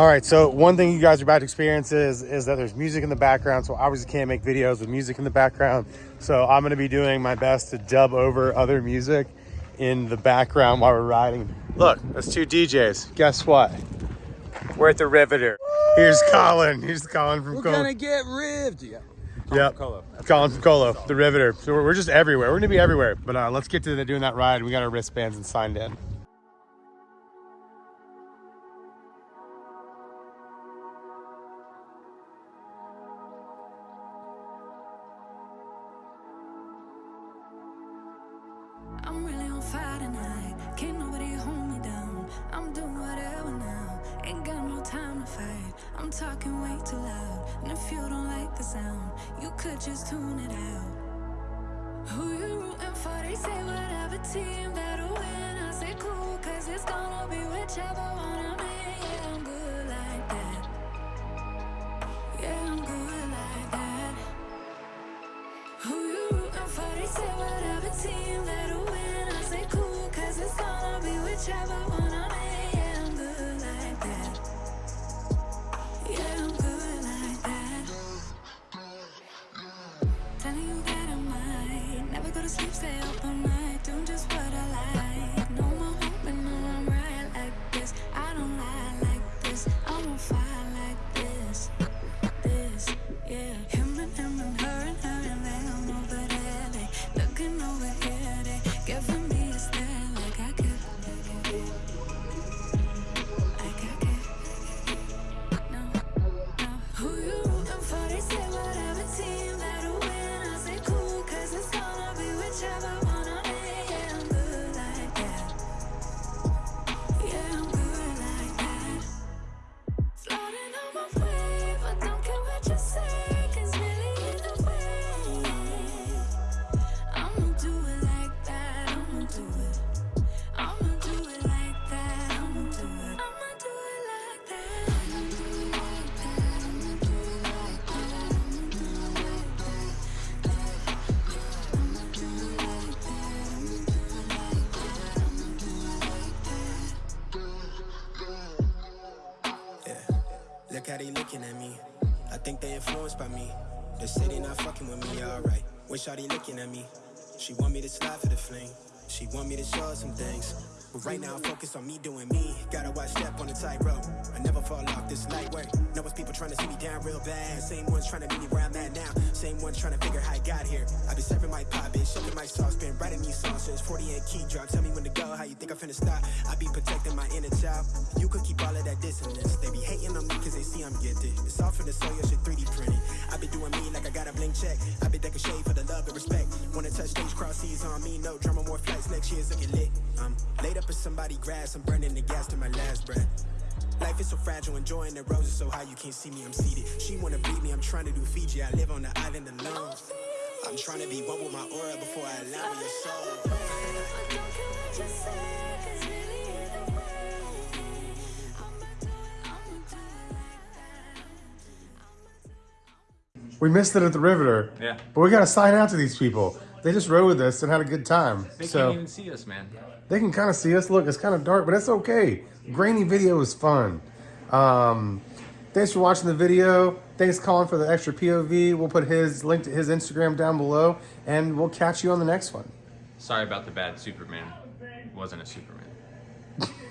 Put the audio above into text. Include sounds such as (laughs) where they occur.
All right, so one thing you guys are about to experience is, is that there's music in the background, so I obviously can't make videos with music in the background. So I'm gonna be doing my best to dub over other music in the background while we're riding. Look, that's two DJs. Guess what? We're at the Riveter. Here's Colin. Here's Colin from We're Colo. gonna get rived. Yeah. Yep. Colo. Colin from Colo, the Riveter. So we're, we're just everywhere. We're gonna be everywhere. But uh, let's get to the, doing that ride. We got our wristbands and signed in. I'm really on fire tonight. Can't nobody hold me down. I'm doing whatever now. Ain't got no time to fight. I'm talking way too loud. And if you don't like the sound, you could just tune it out. Who you rooting for? They say whatever team that'll win. I say cool, cause it's gonna be whichever one I'm in. Yeah, I'm good never go Look how they looking at me. I think they influenced by me. They say they not fucking with me, alright. Wish all they looking at me. She want me to slide for the fling. She want me to show her some things. But right now, I'm focused on me doing me. Gotta watch step on the tightrope. I never fall off this light work. Know it's people trying to see me down real bad. Same ones trying to meet me where I'm at now. Same ones trying to figure how I got here. I been serving my pop, bitch, shoving my sauce, been writing these songs since 48 key drop. Tell me when to go, how you think I'm finna stop? I be protecting my inner child. You could keep all of that dissonance. I'm gifted. It's all for the your shit 3D printed. I been doing me like I got a blank check. I be decking shade for the love and respect. Wanna touch stage, cross seas on me, no drama, more flights. Next year's looking lit. I'm laid up in somebody grass, I'm burning the gas to my last breath. Life is so fragile, enjoying the roses so high you can't see me, I'm seated. She wanna beat me, I'm trying to do Fiji, I live on the island alone. I'm trying to be one with my aura before I with your soul. We missed it at the Riveter. Yeah. But we got to sign out to these people. They just rode with us and had a good time. They so can't even see us, man. they can kind of see us. Look, it's kind of dark, but it's okay. Grainy video is fun. Um, thanks for watching the video. Thanks, Colin, for the extra POV. We'll put his link to his Instagram down below, and we'll catch you on the next one. Sorry about the bad Superman. Wasn't a Superman. (laughs)